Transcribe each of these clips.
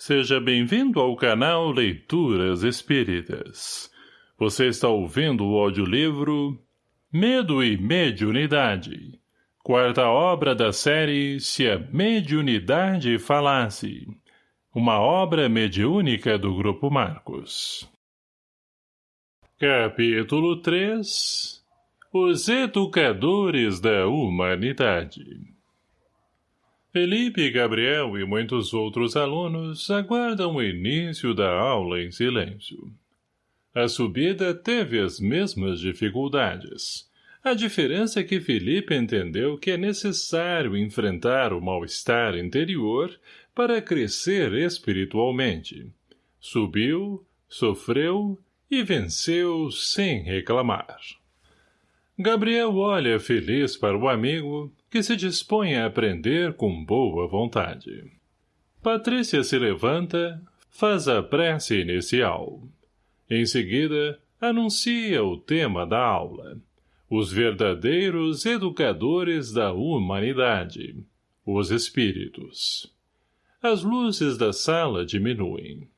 Seja bem-vindo ao canal Leituras Espíritas. Você está ouvindo o audiolivro Medo e Mediunidade. Quarta obra da série Se a Mediunidade Falasse. Uma obra mediúnica do Grupo Marcos. Capítulo 3 Os Educadores da Humanidade Felipe, Gabriel e muitos outros alunos aguardam o início da aula em silêncio. A subida teve as mesmas dificuldades. A diferença é que Felipe entendeu que é necessário enfrentar o mal-estar interior para crescer espiritualmente. Subiu, sofreu e venceu sem reclamar. Gabriel olha feliz para o amigo que se dispõe a aprender com boa vontade. Patrícia se levanta, faz a prece inicial. Em seguida, anuncia o tema da aula. Os verdadeiros educadores da humanidade. Os espíritos. As luzes da sala diminuem.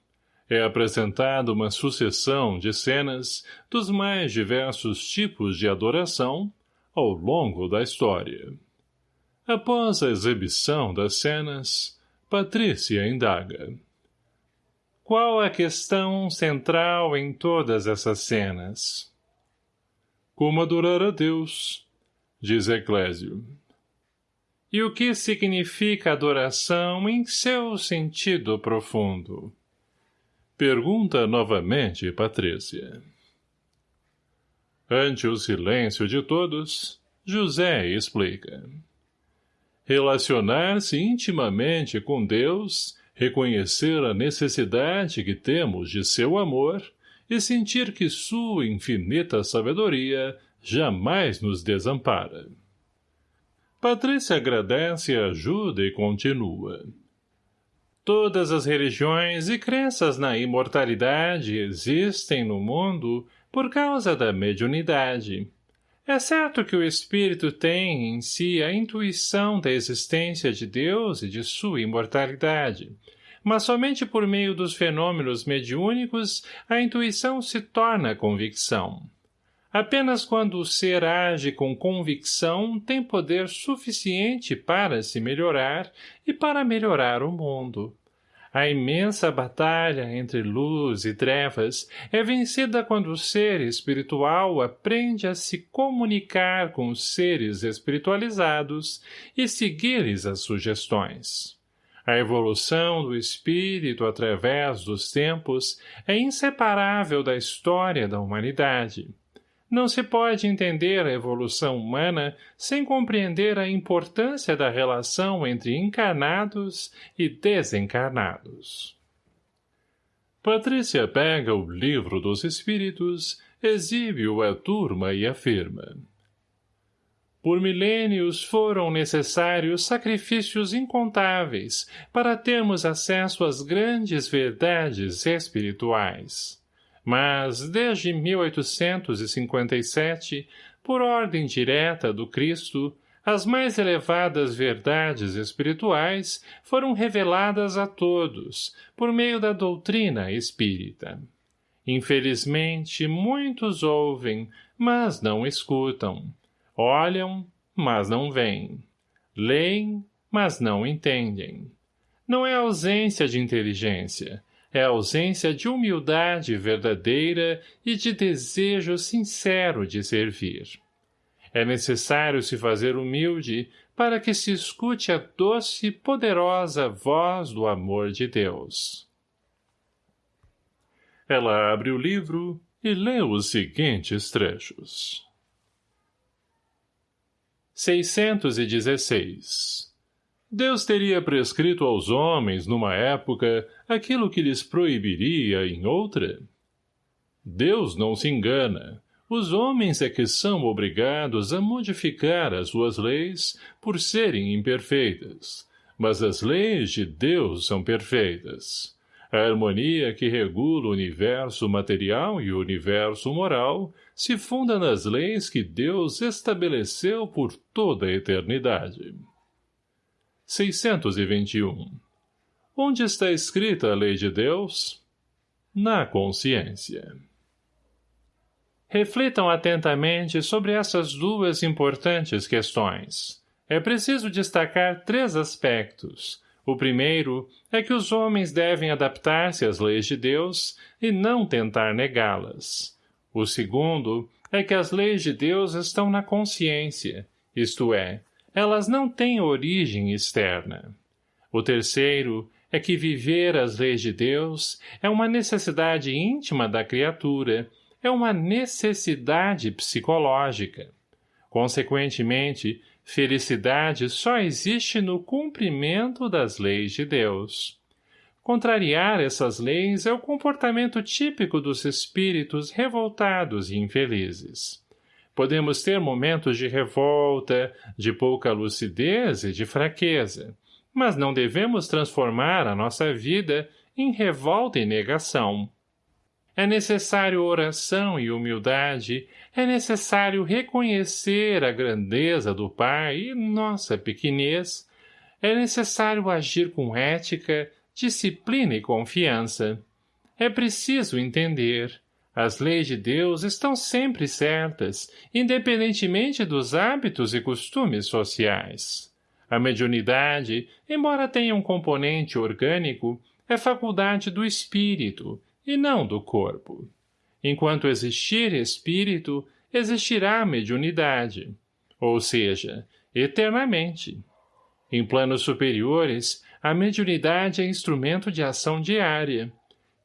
É apresentada uma sucessão de cenas dos mais diversos tipos de adoração ao longo da história. Após a exibição das cenas, Patrícia indaga. Qual a questão central em todas essas cenas? Como adorar a Deus, diz Eclésio. E o que significa adoração em seu sentido profundo? Pergunta novamente Patrícia. Ante o silêncio de todos, José explica. Relacionar-se intimamente com Deus, reconhecer a necessidade que temos de seu amor e sentir que sua infinita sabedoria jamais nos desampara. Patrícia agradece a ajuda e continua. Todas as religiões e crenças na imortalidade existem no mundo por causa da mediunidade, é certo que o espírito tem em si a intuição da existência de Deus e de sua imortalidade, mas somente por meio dos fenômenos mediúnicos a intuição se torna convicção. Apenas quando o ser age com convicção tem poder suficiente para se melhorar e para melhorar o mundo. A imensa batalha entre luz e trevas é vencida quando o ser espiritual aprende a se comunicar com os seres espiritualizados e seguir-lhes as sugestões. A evolução do espírito através dos tempos é inseparável da história da humanidade. Não se pode entender a evolução humana sem compreender a importância da relação entre encarnados e desencarnados. Patrícia pega o livro dos espíritos, exibe-o à turma e afirma. Por milênios foram necessários sacrifícios incontáveis para termos acesso às grandes verdades espirituais mas desde 1857, por ordem direta do Cristo, as mais elevadas verdades espirituais foram reveladas a todos, por meio da doutrina espírita. Infelizmente, muitos ouvem, mas não escutam. Olham, mas não veem. Leem, mas não entendem. Não é ausência de inteligência, é a ausência de humildade verdadeira e de desejo sincero de servir. É necessário se fazer humilde para que se escute a doce e poderosa voz do amor de Deus. Ela abre o livro e lê os seguintes trechos. 616 Deus teria prescrito aos homens, numa época, aquilo que lhes proibiria em outra? Deus não se engana. Os homens é que são obrigados a modificar as suas leis por serem imperfeitas. Mas as leis de Deus são perfeitas. A harmonia que regula o universo material e o universo moral se funda nas leis que Deus estabeleceu por toda a eternidade. 621. O Onde está escrita a lei de Deus? Na consciência. Reflitam atentamente sobre essas duas importantes questões. É preciso destacar três aspectos. O primeiro é que os homens devem adaptar-se às leis de Deus e não tentar negá-las. O segundo é que as leis de Deus estão na consciência, isto é, elas não têm origem externa. O terceiro é que viver as leis de Deus é uma necessidade íntima da criatura é uma necessidade psicológica. Consequentemente, felicidade só existe no cumprimento das leis de Deus. Contrariar essas leis é o comportamento típico dos espíritos revoltados e infelizes. Podemos ter momentos de revolta, de pouca lucidez e de fraqueza, mas não devemos transformar a nossa vida em revolta e negação. É necessário oração e humildade, é necessário reconhecer a grandeza do Pai e nossa pequenez, é necessário agir com ética, disciplina e confiança. É preciso entender. As leis de Deus estão sempre certas, independentemente dos hábitos e costumes sociais. A mediunidade, embora tenha um componente orgânico, é faculdade do espírito, e não do corpo. Enquanto existir espírito, existirá mediunidade, ou seja, eternamente. Em planos superiores, a mediunidade é instrumento de ação diária.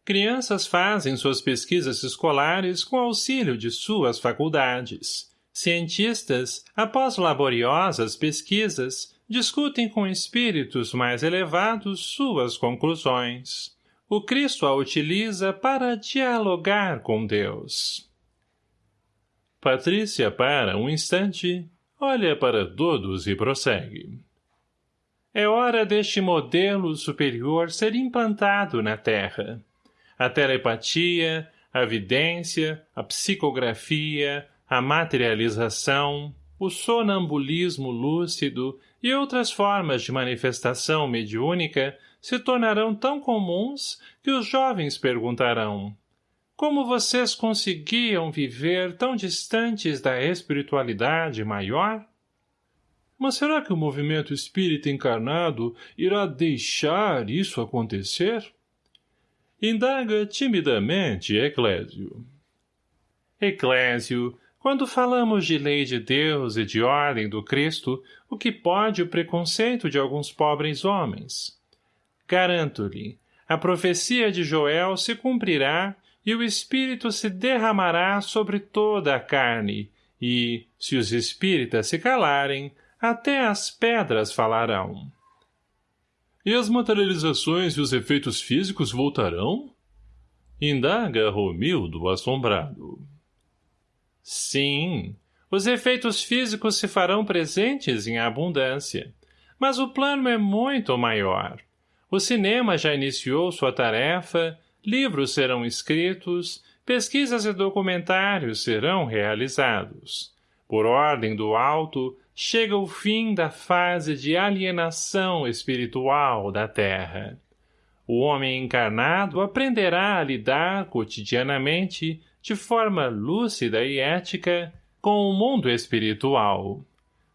Crianças fazem suas pesquisas escolares com auxílio de suas faculdades. Cientistas, após laboriosas pesquisas, discutem com espíritos mais elevados suas conclusões o Cristo a utiliza para dialogar com Deus. Patrícia para um instante, olha para todos e prossegue. É hora deste modelo superior ser implantado na Terra. A telepatia, a vidência, a psicografia, a materialização, o sonambulismo lúcido e outras formas de manifestação mediúnica se tornarão tão comuns que os jovens perguntarão como vocês conseguiam viver tão distantes da espiritualidade maior? Mas será que o movimento espírita encarnado irá deixar isso acontecer? Indaga timidamente Eclésio. Eclésio, quando falamos de lei de Deus e de ordem do Cristo, o que pode o preconceito de alguns pobres homens? Garanto-lhe, a profecia de Joel se cumprirá e o Espírito se derramará sobre toda a carne, e, se os espíritas se calarem, até as pedras falarão. E as materializações e os efeitos físicos voltarão? Indaga Romildo assombrado. Sim, os efeitos físicos se farão presentes em abundância, mas o plano é muito maior. O cinema já iniciou sua tarefa, livros serão escritos, pesquisas e documentários serão realizados. Por ordem do alto, chega o fim da fase de alienação espiritual da Terra. O homem encarnado aprenderá a lidar cotidianamente, de forma lúcida e ética, com o mundo espiritual.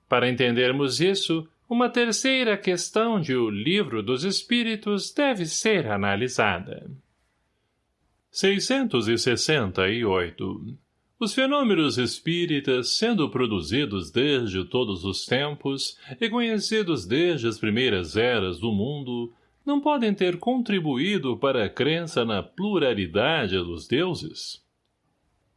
Para entendermos isso, uma terceira questão de O Livro dos Espíritos deve ser analisada. 668. Os fenômenos espíritas, sendo produzidos desde todos os tempos e conhecidos desde as primeiras eras do mundo, não podem ter contribuído para a crença na pluralidade dos deuses?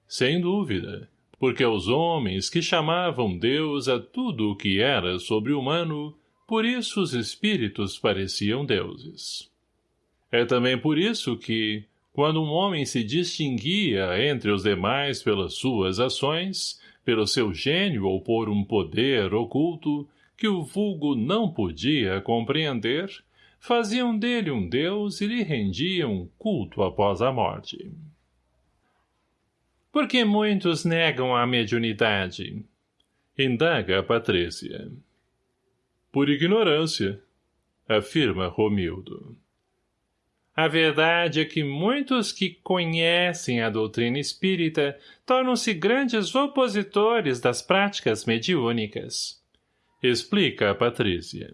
Sem dúvida, porque os homens que chamavam Deus a tudo o que era sobre-humano, por isso os espíritos pareciam deuses. É também por isso que, quando um homem se distinguia entre os demais pelas suas ações, pelo seu gênio ou por um poder oculto, que o vulgo não podia compreender, faziam dele um deus e lhe rendiam culto após a morte. Por que muitos negam a mediunidade? Indaga a Patrícia. Por ignorância, afirma Romildo. A verdade é que muitos que conhecem a doutrina espírita tornam-se grandes opositores das práticas mediúnicas. Explica a Patrícia.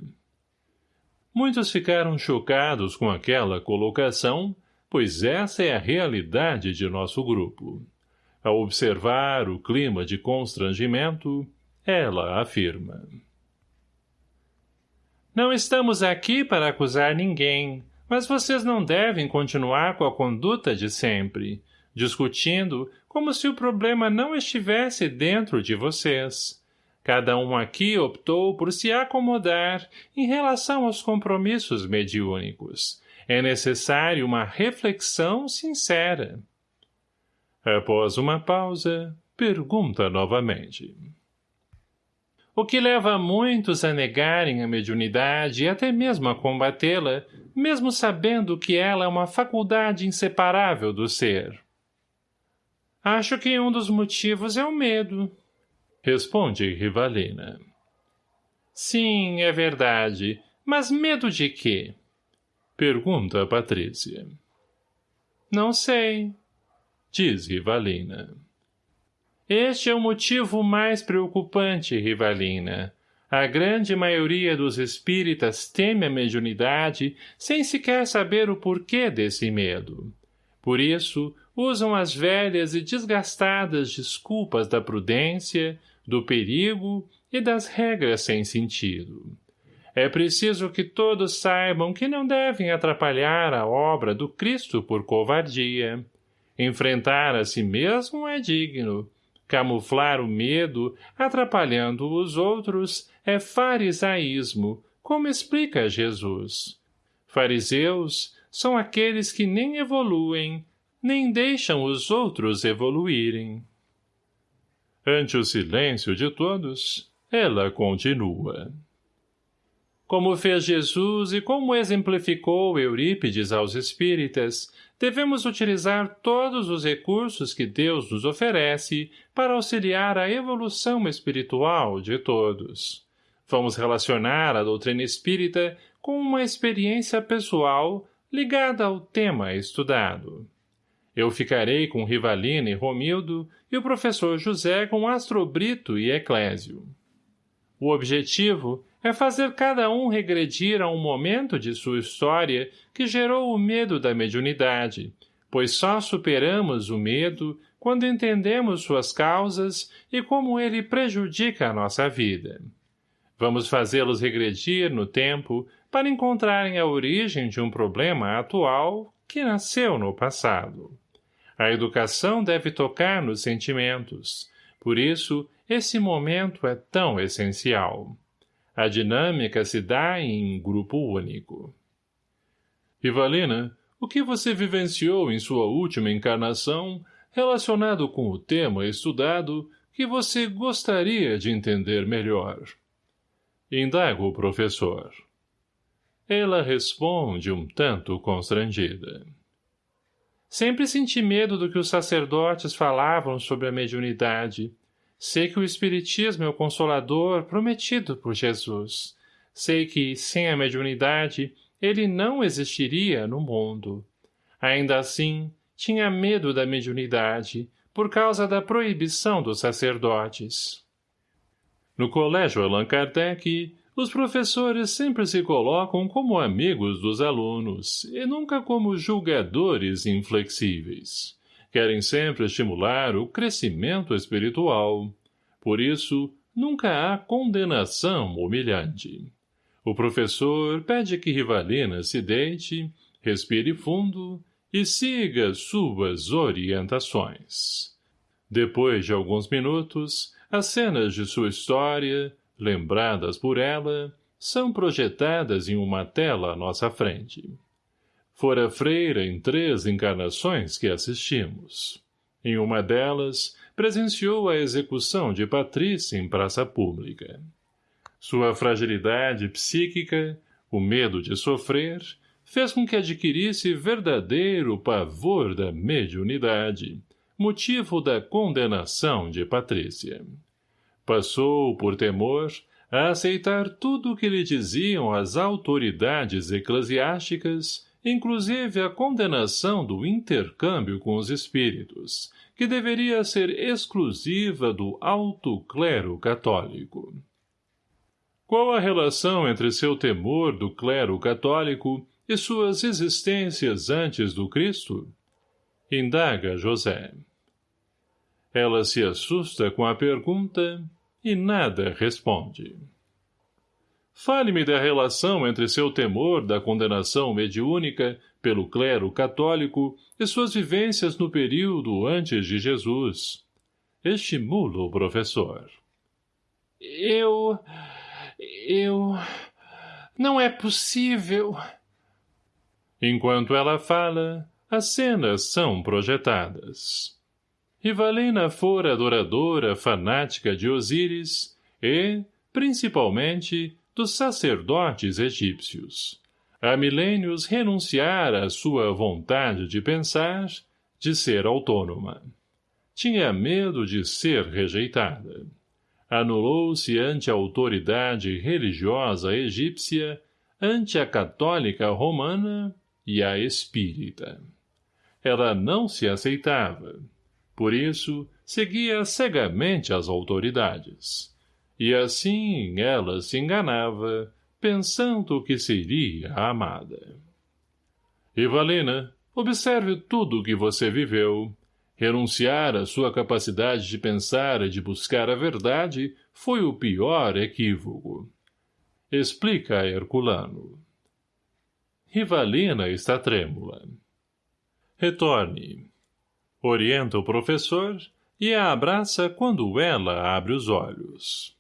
Muitos ficaram chocados com aquela colocação, pois essa é a realidade de nosso grupo. Ao observar o clima de constrangimento, ela afirma. Não estamos aqui para acusar ninguém, mas vocês não devem continuar com a conduta de sempre, discutindo como se o problema não estivesse dentro de vocês. Cada um aqui optou por se acomodar em relação aos compromissos mediúnicos. É necessário uma reflexão sincera. Após uma pausa, pergunta novamente. O que leva muitos a negarem a mediunidade e até mesmo a combatê-la, mesmo sabendo que ela é uma faculdade inseparável do ser. Acho que um dos motivos é o medo. Responde Rivalina. Sim, é verdade. Mas medo de quê? Pergunta Patrícia. Não sei. Diz Rivalina. Este é o motivo mais preocupante, Rivalina. A grande maioria dos espíritas teme a mediunidade sem sequer saber o porquê desse medo. Por isso, usam as velhas e desgastadas desculpas da prudência, do perigo e das regras sem sentido. É preciso que todos saibam que não devem atrapalhar a obra do Cristo por covardia. Enfrentar a si mesmo é digno, Camuflar o medo, atrapalhando os outros, é farisaísmo, como explica Jesus. Fariseus são aqueles que nem evoluem, nem deixam os outros evoluírem. Ante o silêncio de todos, ela continua. Como fez Jesus e como exemplificou Eurípides aos espíritas, devemos utilizar todos os recursos que Deus nos oferece para auxiliar a evolução espiritual de todos. Vamos relacionar a doutrina espírita com uma experiência pessoal ligada ao tema estudado. Eu ficarei com Rivalina e Romildo e o professor José com Astrobrito e Eclésio. O objetivo é fazer cada um regredir a um momento de sua história que gerou o medo da mediunidade, pois só superamos o medo quando entendemos suas causas e como ele prejudica a nossa vida. Vamos fazê-los regredir no tempo para encontrarem a origem de um problema atual que nasceu no passado. A educação deve tocar nos sentimentos, por isso esse momento é tão essencial. A dinâmica se dá em grupo único. Rivalina, o que você vivenciou em sua última encarnação relacionado com o tema estudado que você gostaria de entender melhor? Indaga o professor. Ela responde um tanto constrangida. Sempre senti medo do que os sacerdotes falavam sobre a mediunidade, Sei que o Espiritismo é o Consolador prometido por Jesus. Sei que, sem a mediunidade, ele não existiria no mundo. Ainda assim, tinha medo da mediunidade, por causa da proibição dos sacerdotes. No colégio Allan Kardec, os professores sempre se colocam como amigos dos alunos e nunca como julgadores inflexíveis querem sempre estimular o crescimento espiritual. Por isso, nunca há condenação humilhante. O professor pede que Rivalina se deite, respire fundo e siga suas orientações. Depois de alguns minutos, as cenas de sua história, lembradas por ela, são projetadas em uma tela à nossa frente. Fora freira em três encarnações que assistimos. Em uma delas, presenciou a execução de Patrícia em praça pública. Sua fragilidade psíquica, o medo de sofrer, fez com que adquirisse verdadeiro pavor da mediunidade, motivo da condenação de Patrícia. Passou, por temor, a aceitar tudo o que lhe diziam as autoridades eclesiásticas inclusive a condenação do intercâmbio com os espíritos, que deveria ser exclusiva do alto clero católico. Qual a relação entre seu temor do clero católico e suas existências antes do Cristo? Indaga José. Ela se assusta com a pergunta e nada responde. Fale-me da relação entre seu temor da condenação mediúnica pelo clero católico e suas vivências no período antes de Jesus. Estimula o professor. Eu... eu... não é possível... Enquanto ela fala, as cenas são projetadas. Rivalina fora adoradora fanática de Osíris e, principalmente, dos sacerdotes egípcios. Há milênios renunciara à sua vontade de pensar, de ser autônoma. Tinha medo de ser rejeitada. Anulou-se ante a autoridade religiosa egípcia, ante a católica romana e a espírita. Ela não se aceitava. Por isso, seguia cegamente as autoridades. E assim ela se enganava, pensando que seria amada. Evalina, observe tudo o que você viveu. Renunciar à sua capacidade de pensar e de buscar a verdade foi o pior equívoco. Explica a Herculano. Rivalina está trêmula. Retorne. Orienta o professor e a abraça quando ela abre os olhos.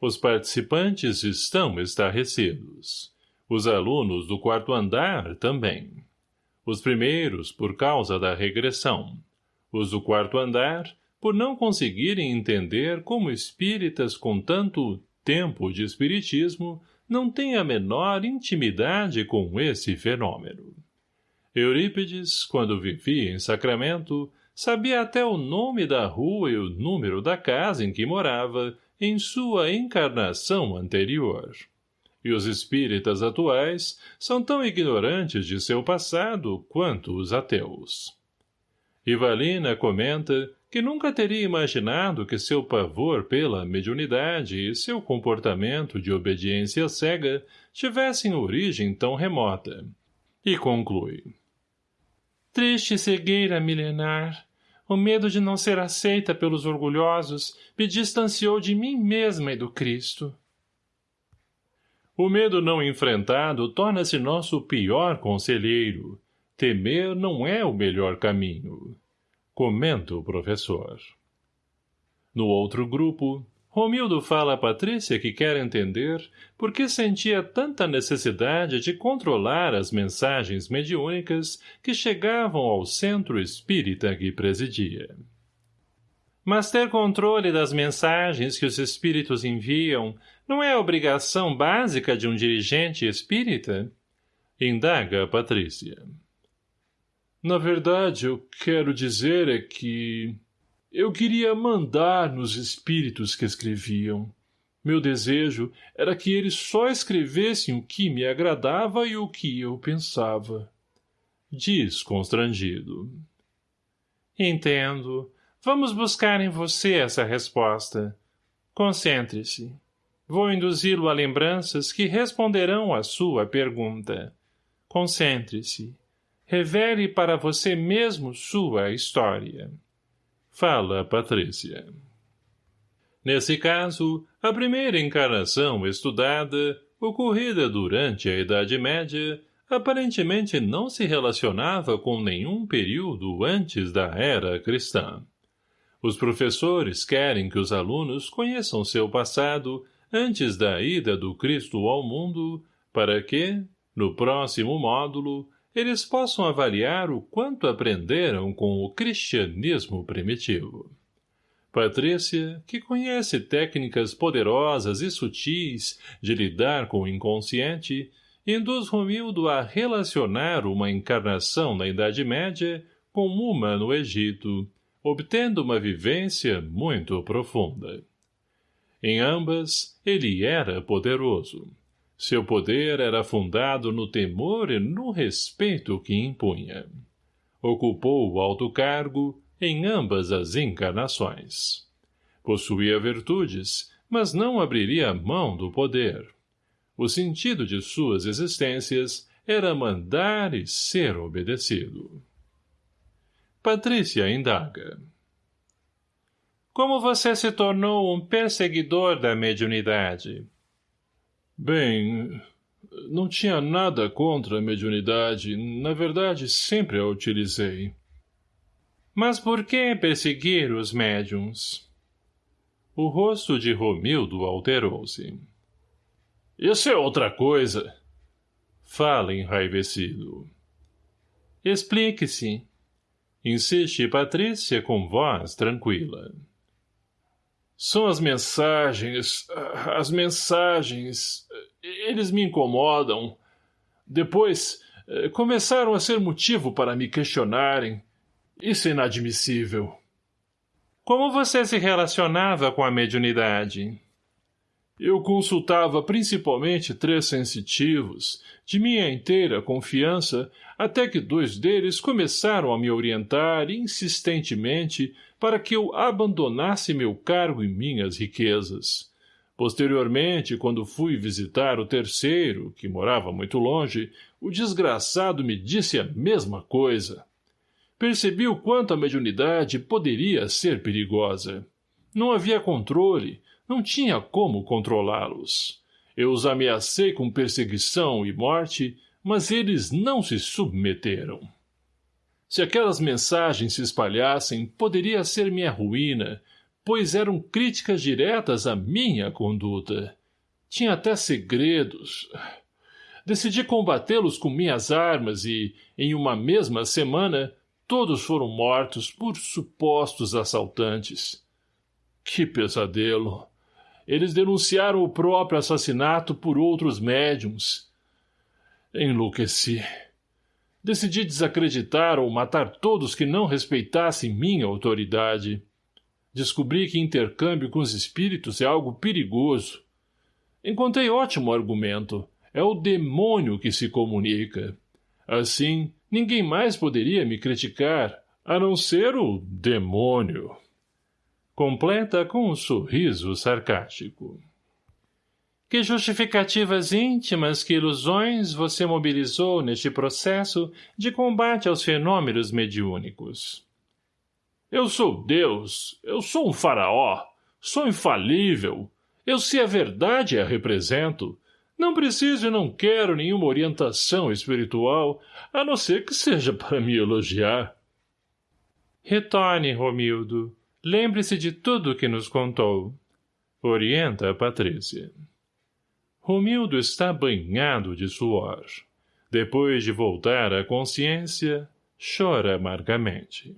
Os participantes estão estarrecidos. Os alunos do quarto andar também. Os primeiros por causa da regressão. Os do quarto andar por não conseguirem entender como espíritas com tanto tempo de espiritismo não têm a menor intimidade com esse fenômeno. Eurípides, quando vivia em Sacramento, sabia até o nome da rua e o número da casa em que morava, em sua encarnação anterior. E os espíritas atuais são tão ignorantes de seu passado quanto os ateus. Ivalina comenta que nunca teria imaginado que seu pavor pela mediunidade e seu comportamento de obediência cega tivessem origem tão remota. E conclui. Triste cegueira milenar, o medo de não ser aceita pelos orgulhosos me distanciou de mim mesma e do Cristo. O medo não enfrentado torna-se nosso pior conselheiro. Temer não é o melhor caminho. Comenta o professor. No outro grupo, Romildo fala a Patrícia que quer entender por que sentia tanta necessidade de controlar as mensagens mediúnicas que chegavam ao centro espírita que presidia. Mas ter controle das mensagens que os espíritos enviam não é obrigação básica de um dirigente espírita? Indaga a Patrícia. Na verdade, eu quero dizer é que... Eu queria mandar nos espíritos que escreviam. Meu desejo era que eles só escrevessem o que me agradava e o que eu pensava. Diz constrangido. Entendo. Vamos buscar em você essa resposta. Concentre-se. Vou induzi-lo a lembranças que responderão à sua pergunta. Concentre-se. Revele para você mesmo sua história. Fala Patrícia. Nesse caso, a primeira encarnação estudada, ocorrida durante a Idade Média, aparentemente não se relacionava com nenhum período antes da era cristã. Os professores querem que os alunos conheçam seu passado antes da ida do Cristo ao mundo, para que, no próximo módulo, eles possam avaliar o quanto aprenderam com o cristianismo primitivo. Patrícia, que conhece técnicas poderosas e sutis de lidar com o inconsciente, induz Romildo a relacionar uma encarnação na Idade Média com uma no Egito, obtendo uma vivência muito profunda. Em ambas, ele era poderoso. Seu poder era fundado no temor e no respeito que impunha. Ocupou o alto cargo em ambas as encarnações. Possuía virtudes, mas não abriria mão do poder. O sentido de suas existências era mandar e ser obedecido. Patrícia indaga. Como você se tornou um perseguidor da mediunidade? Bem, não tinha nada contra a mediunidade. Na verdade, sempre a utilizei. Mas por que perseguir os médiums? O rosto de Romildo alterou-se. Isso é outra coisa. Fala enraivecido. Explique-se. Insiste Patrícia com voz tranquila. São as mensagens, as mensagens, eles me incomodam. Depois, eh, começaram a ser motivo para me questionarem. Isso é inadmissível. Como você se relacionava com a mediunidade? Eu consultava principalmente três sensitivos, de minha inteira confiança, até que dois deles começaram a me orientar insistentemente para que eu abandonasse meu cargo e minhas riquezas. Posteriormente, quando fui visitar o terceiro, que morava muito longe, o desgraçado me disse a mesma coisa. Percebi o quanto a mediunidade poderia ser perigosa. Não havia controle, não tinha como controlá-los. Eu os ameacei com perseguição e morte, mas eles não se submeteram. Se aquelas mensagens se espalhassem, poderia ser minha ruína, pois eram críticas diretas à minha conduta. Tinha até segredos. Decidi combatê-los com minhas armas e, em uma mesma semana, todos foram mortos por supostos assaltantes. Que pesadelo! Eles denunciaram o próprio assassinato por outros médiums. Enlouqueci. Decidi desacreditar ou matar todos que não respeitassem minha autoridade. Descobri que intercâmbio com os espíritos é algo perigoso. Encontrei ótimo argumento. É o demônio que se comunica. Assim, ninguém mais poderia me criticar, a não ser o demônio. Completa com um sorriso sarcástico. Que justificativas íntimas, que ilusões você mobilizou neste processo de combate aos fenômenos mediúnicos? Eu sou Deus, eu sou um faraó, sou infalível, eu sei a verdade a represento. Não preciso e não quero nenhuma orientação espiritual, a não ser que seja para me elogiar. Retorne, Romildo. Lembre-se de tudo que nos contou. Orienta a Patrícia. Romildo está banhado de suor. Depois de voltar à consciência, chora amargamente.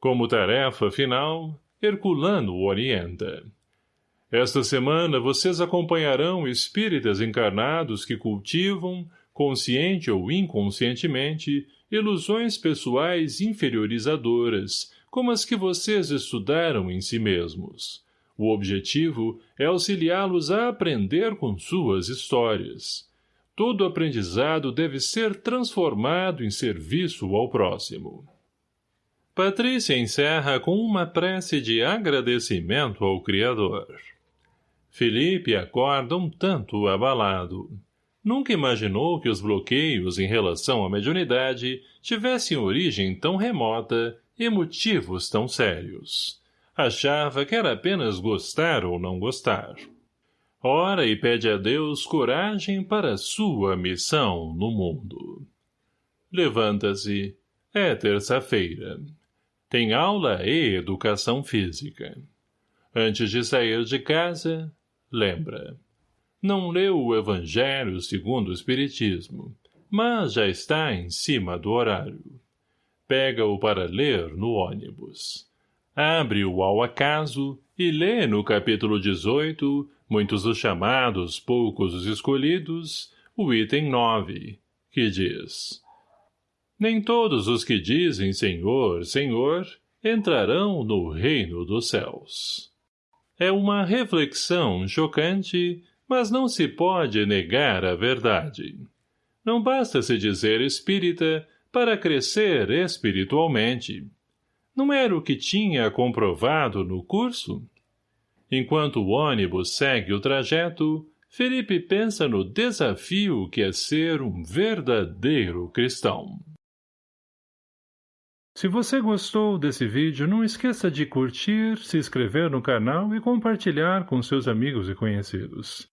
Como tarefa final, Herculano o orienta. Esta semana vocês acompanharão espíritas encarnados que cultivam, consciente ou inconscientemente, ilusões pessoais inferiorizadoras, como as que vocês estudaram em si mesmos. O objetivo é auxiliá-los a aprender com suas histórias. Todo aprendizado deve ser transformado em serviço ao próximo. Patrícia encerra com uma prece de agradecimento ao Criador. Felipe acorda um tanto abalado. Nunca imaginou que os bloqueios em relação à mediunidade tivessem origem tão remota e motivos tão sérios. Achava que era apenas gostar ou não gostar. Ora e pede a Deus coragem para sua missão no mundo. Levanta-se. É terça-feira. Tem aula e educação física. Antes de sair de casa, lembra. Não leu o Evangelho segundo o Espiritismo, mas já está em cima do horário pega-o para ler no ônibus. Abre-o ao acaso e lê no capítulo 18, muitos os chamados, poucos os escolhidos, o item 9, que diz Nem todos os que dizem Senhor, Senhor, entrarão no reino dos céus. É uma reflexão chocante, mas não se pode negar a verdade. Não basta se dizer espírita para crescer espiritualmente. Não era o que tinha comprovado no curso? Enquanto o ônibus segue o trajeto, Felipe pensa no desafio que é ser um verdadeiro cristão. Se você gostou desse vídeo, não esqueça de curtir, se inscrever no canal e compartilhar com seus amigos e conhecidos.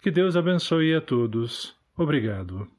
Que Deus abençoe a todos. Obrigado.